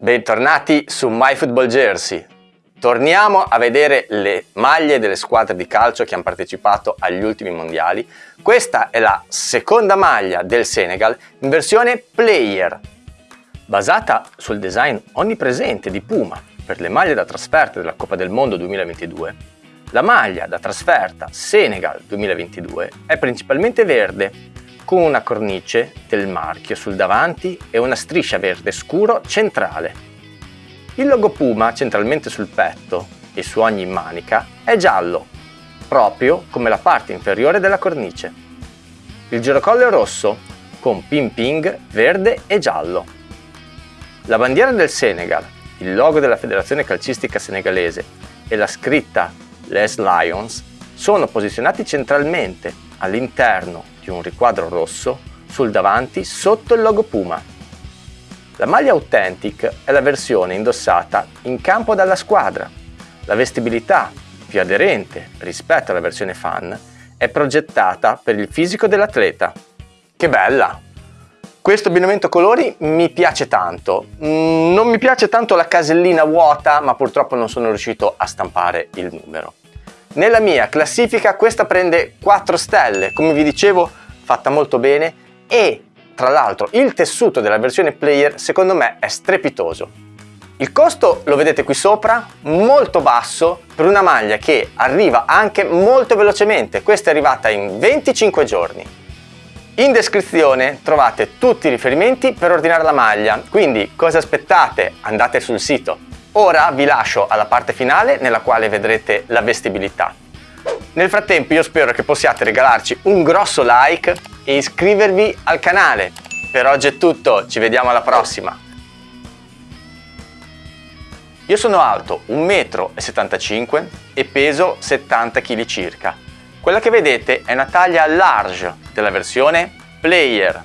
Bentornati su MyFootballJersey. Torniamo a vedere le maglie delle squadre di calcio che hanno partecipato agli ultimi mondiali. Questa è la seconda maglia del Senegal in versione player, basata sul design onnipresente di Puma per le maglie da trasferta della Coppa del Mondo 2022. La maglia da trasferta Senegal 2022 è principalmente verde con una cornice del marchio sul davanti e una striscia verde scuro centrale. Il logo Puma centralmente sul petto e su ogni manica è giallo, proprio come la parte inferiore della cornice. Il girocollo è rosso, con pin ping verde e giallo. La bandiera del Senegal, il logo della Federazione Calcistica Senegalese e la scritta Les Lions sono posizionati centralmente all'interno di un riquadro rosso sul davanti sotto il logo Puma. La maglia Authentic è la versione indossata in campo dalla squadra. La vestibilità, più aderente rispetto alla versione fan, è progettata per il fisico dell'atleta. Che bella! Questo abbinamento colori mi piace tanto. Mm, non mi piace tanto la casellina vuota, ma purtroppo non sono riuscito a stampare il numero. Nella mia classifica questa prende 4 stelle, come vi dicevo fatta molto bene e tra l'altro il tessuto della versione player secondo me è strepitoso. Il costo lo vedete qui sopra, molto basso per una maglia che arriva anche molto velocemente, questa è arrivata in 25 giorni. In descrizione trovate tutti i riferimenti per ordinare la maglia, quindi cosa aspettate? Andate sul sito. Ora vi lascio alla parte finale nella quale vedrete la vestibilità. Nel frattempo io spero che possiate regalarci un grosso like e iscrivervi al canale. Per oggi è tutto, ci vediamo alla prossima! Io sono alto 1,75 m e peso 70 kg circa. Quella che vedete è una taglia large della versione Player